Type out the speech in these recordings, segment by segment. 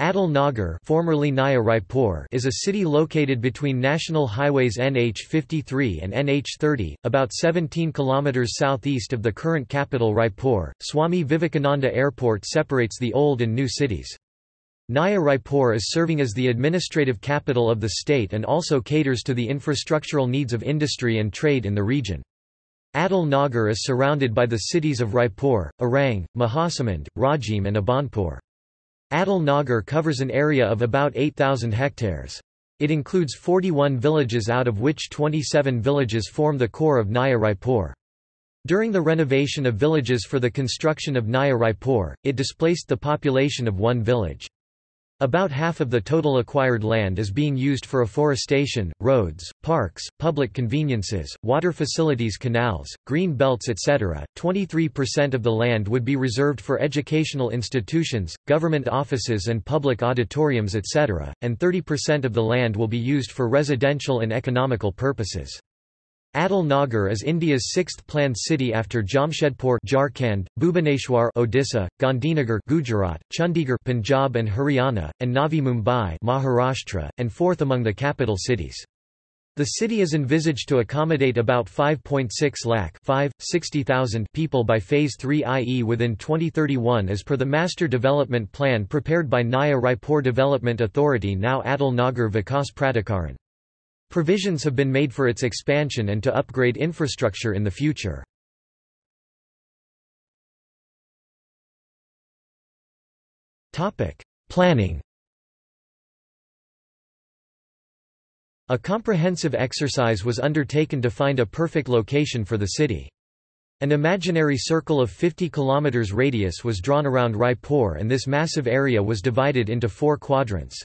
Atal Nagar formerly Naya Raipur is a city located between national highways NH53 and NH30, about 17 km southeast of the current capital Raipur. Swami Vivekananda Airport separates the old and new cities. Naya Raipur is serving as the administrative capital of the state and also caters to the infrastructural needs of industry and trade in the region. Atal Nagar is surrounded by the cities of Raipur, Arang, Mahasamund, Rajim and Abhanpur. Atal Nagar covers an area of about 8,000 hectares. It includes 41 villages out of which 27 villages form the core of Naya Raipur. During the renovation of villages for the construction of Naya Raipur, it displaced the population of one village. About half of the total acquired land is being used for afforestation, roads, parks, public conveniences, water facilities canals, green belts etc. 23% of the land would be reserved for educational institutions, government offices and public auditoriums etc., and 30% of the land will be used for residential and economical purposes. Atal Nagar is India's sixth planned city after Jamshedpur Jharkhand, Bhubaneswar Odisha, Gandhinagar Gujarat, Chandigarh Punjab and Haryana, and Navi Mumbai Maharashtra, and fourth among the capital cities. The city is envisaged to accommodate about 5.6 lakh 5, 60,000 people by Phase 3 i.e. within 2031 as per the Master Development Plan prepared by Naya Raipur Development Authority now Atal Nagar Vikas Pradikaran. Provisions have been made for its expansion and to upgrade infrastructure in the future. Planning A comprehensive exercise was undertaken to find a perfect location for the city. An imaginary circle of 50 km radius was drawn around Raipur and this massive area was divided into four quadrants.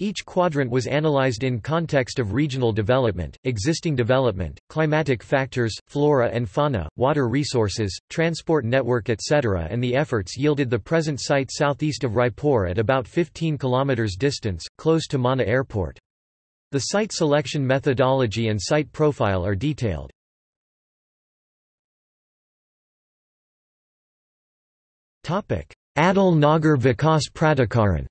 Each quadrant was analyzed in context of regional development, existing development, climatic factors, flora and fauna, water resources, transport network etc. and the efforts yielded the present site southeast of Raipur at about 15 km distance, close to Mana Airport. The site selection methodology and site profile are detailed. Atal Nagar Vikas Pradikaran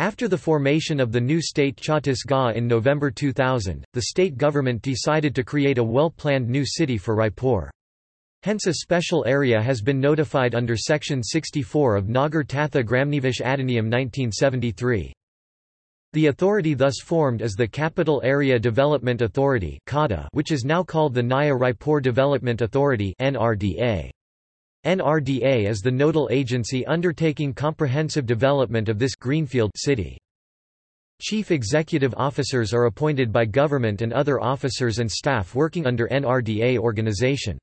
After the formation of the new state Chhattisgarh in November 2000, the state government decided to create a well-planned new city for Raipur. Hence a special area has been notified under Section 64 of Nagar Tatha Gramnivesh Adhiniyam 1973. The authority thus formed is the Capital Area Development Authority which is now called the Naya Raipur Development Authority NRDA. NRDA is the nodal agency undertaking comprehensive development of this greenfield city. Chief executive officers are appointed by government and other officers and staff working under NRDA organization.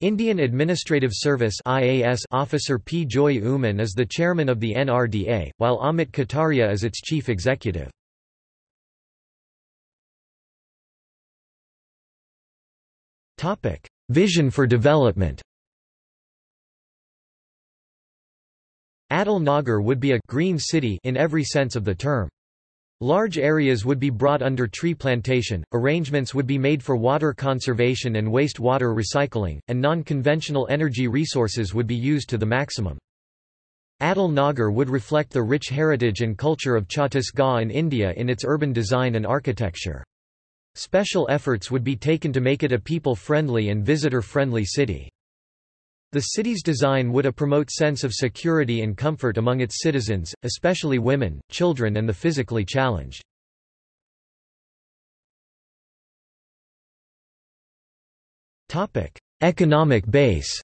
Indian Administrative Service IAS officer P. Joy Oommen is the chairman of the NRDA, while Amit Kataria is its chief executive. Vision for development Atal Nagar would be a green city in every sense of the term. Large areas would be brought under tree plantation, arrangements would be made for water conservation and waste water recycling, and non-conventional energy resources would be used to the maximum. Atal Nagar would reflect the rich heritage and culture of Chhattisgarh in India in its urban design and architecture. Special efforts would be taken to make it a people-friendly and visitor-friendly city. The city's design would a promote sense of security and comfort among its citizens, especially women, children and the physically challenged. Economic base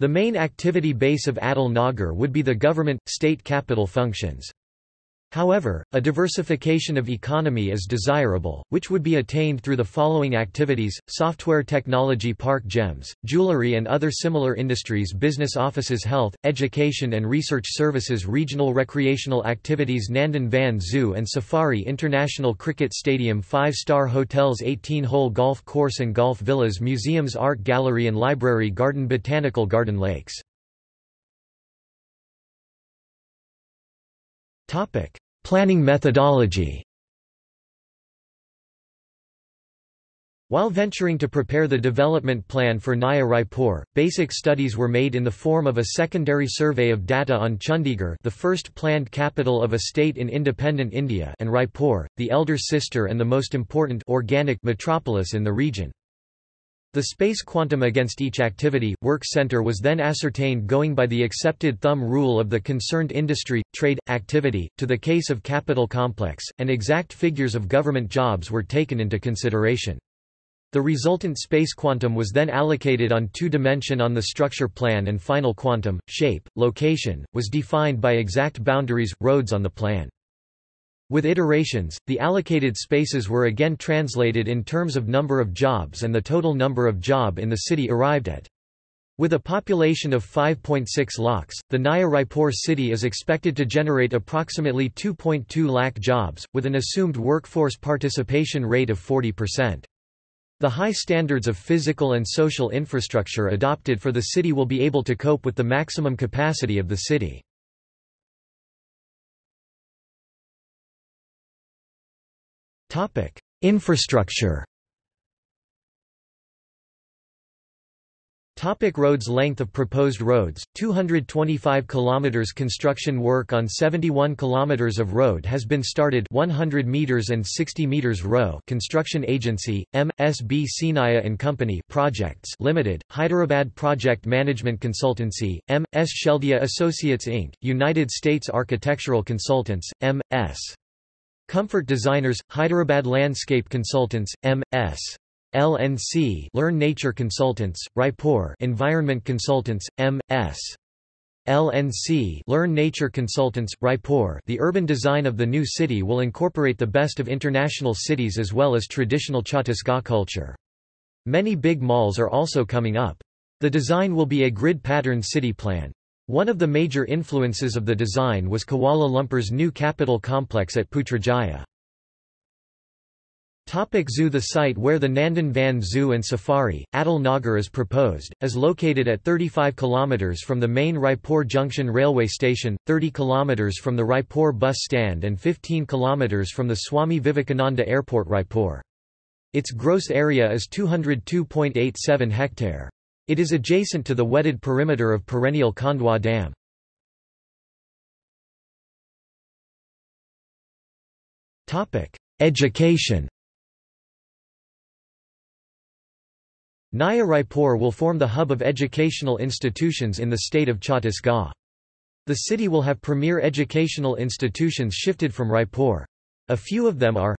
The main activity base of Atal Nagar would be the government, state capital functions. However, a diversification of economy is desirable, which would be attained through the following activities, software technology park GEMS, jewelry and other similar industries business offices health, education and research services regional recreational activities Nandan Van Zoo and Safari International Cricket Stadium 5-star hotels 18-hole golf course and golf villas museums art gallery and library garden botanical garden lakes Topic: Planning methodology. While venturing to prepare the development plan for Naya Raipur, basic studies were made in the form of a secondary survey of data on Chandigarh the first planned capital of a state in independent India and Raipur, the elder sister and the most important organic metropolis in the region. The space quantum against each activity, work center was then ascertained going by the accepted thumb rule of the concerned industry, trade, activity, to the case of capital complex, and exact figures of government jobs were taken into consideration. The resultant space quantum was then allocated on two-dimension on the structure plan and final quantum, shape, location, was defined by exact boundaries, roads on the plan. With iterations, the allocated spaces were again translated in terms of number of jobs and the total number of job in the city arrived at. With a population of 5.6 lakhs, the Naya Raipur city is expected to generate approximately 2.2 lakh jobs, with an assumed workforce participation rate of 40%. The high standards of physical and social infrastructure adopted for the city will be able to cope with the maximum capacity of the city. Infrastructure Topic roads Length of proposed roads, 225 km Construction work on 71 km of road has been started 100 meters and 60 meters row Construction Agency, M.S.B. Seenaiah and Company Projects Limited, Hyderabad Project Management Consultancy, M.S. Sheladia Associates Inc., United States Architectural Consultants, M.S. Comfort Designers, Hyderabad Landscape Consultants, M.S. LNC Learn Nature Consultants, Raipur Environment Consultants, M.S. LNC Learn Nature Consultants, Raipur The urban design of the new city will incorporate the best of international cities as well as traditional Chhattisgarh culture. Many big malls are also coming up. The design will be a grid-pattern city plan. One of the major influences of the design was Kuala Lumpur's new capital complex at Putrajaya. Topic zoo The site where the Nandan Van Zoo and Safari, Atal Nagar is proposed, is located at 35 km from the main Raipur Junction railway station, 30 km from the Raipur bus stand and 15 km from the Swami Vivekananda Airport Raipur. Its gross area is 202.87 hectare. It is adjacent to the wetted perimeter of perennial Khandwa Dam. Education Naya Raipur will form the hub of educational institutions in the state of Chhattisgarh. The city will have premier educational institutions shifted from Raipur. A few of them are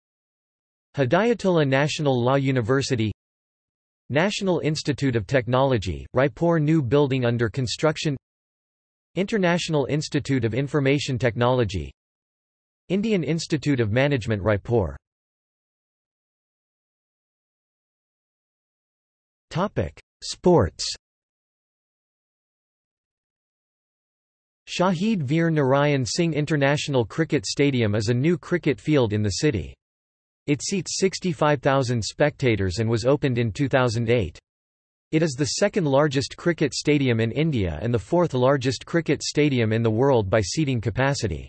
Hidayatullah National Law University National Institute of Technology, Raipur new building under construction International Institute of Information Technology Indian Institute of Management Raipur Sports. Shahid Veer Narayan Singh International Cricket Stadium is a new cricket field in the city. It seats 65,000 spectators and was opened in 2008. It is the second largest cricket stadium in India and the fourth largest cricket stadium in the world by seating capacity.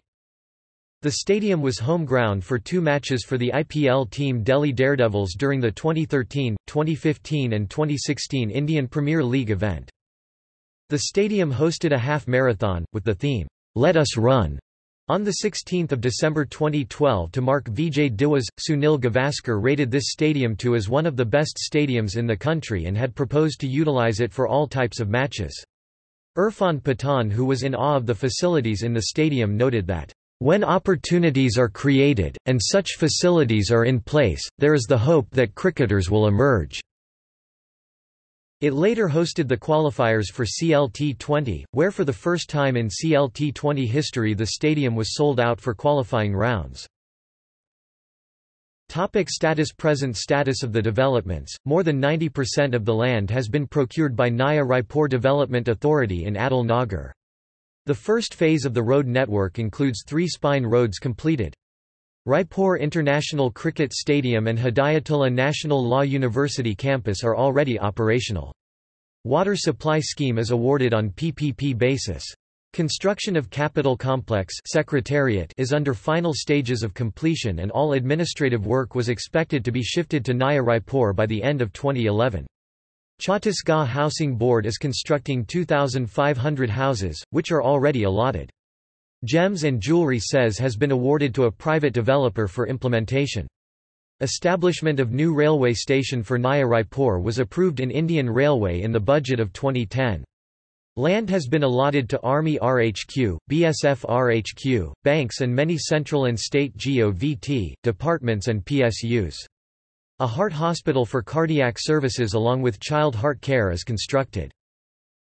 The stadium was home ground for two matches for the IPL team Delhi Daredevils during the 2013, 2015 and 2016 Indian Premier League event. The stadium hosted a half marathon, with the theme, Let Us Run, on 16 December 2012 to mark Vijay Diwas, Sunil Gavaskar rated this stadium to as one of the best stadiums in the country and had proposed to utilize it for all types of matches. Irfan Pathan who was in awe of the facilities in the stadium noted that when opportunities are created, and such facilities are in place, there is the hope that cricketers will emerge. It later hosted the qualifiers for CLT20, where for the first time in CLT20 history the stadium was sold out for qualifying rounds. Topic status Present status of the developments, more than 90% of the land has been procured by Naya Raipur Development Authority in Atal Nagar. The first phase of the road network includes three spine roads completed. Raipur International Cricket Stadium and Hidayatullah National Law University campus are already operational. Water supply scheme is awarded on PPP basis. Construction of Capital Complex Secretariat is under final stages of completion and all administrative work was expected to be shifted to Naya Raipur by the end of 2011. Chhattisgarh Housing Board is constructing 2,500 houses, which are already allotted. Gems and Jewelry SEZ has been awarded to a private developer for implementation. Establishment of new railway station for Naya Raipur was approved in Indian Railway in the budget of 2010. Land has been allotted to Army RHQ, BSF RHQ, banks and many central and state GOVT, departments and PSUs. A heart hospital for cardiac services along with child heart care is constructed.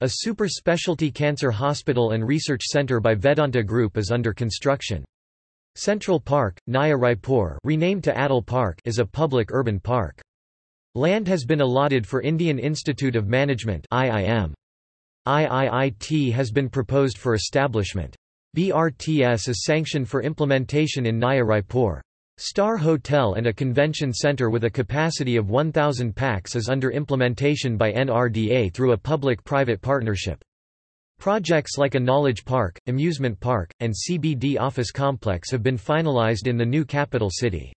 A super specialty cancer hospital and research center by Vedanta Group is under construction. Central Park, Naya Raipur renamed to Atal Park is a public urban park. Land has been allotted for Indian Institute of Management IIM. IIIT has been proposed for establishment. BRTS is sanctioned for implementation in Naya Raipur. Star Hotel and a convention center with a capacity of 1,000 pax is under implementation by NRDA through a public-private partnership. Projects like a knowledge park, amusement park, and CBD office complex have been finalized in the new capital city.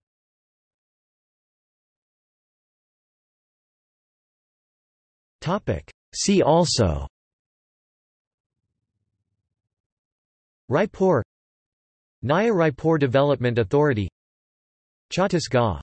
See also Raipur Naya Raipur Development Authority Chhattisgarh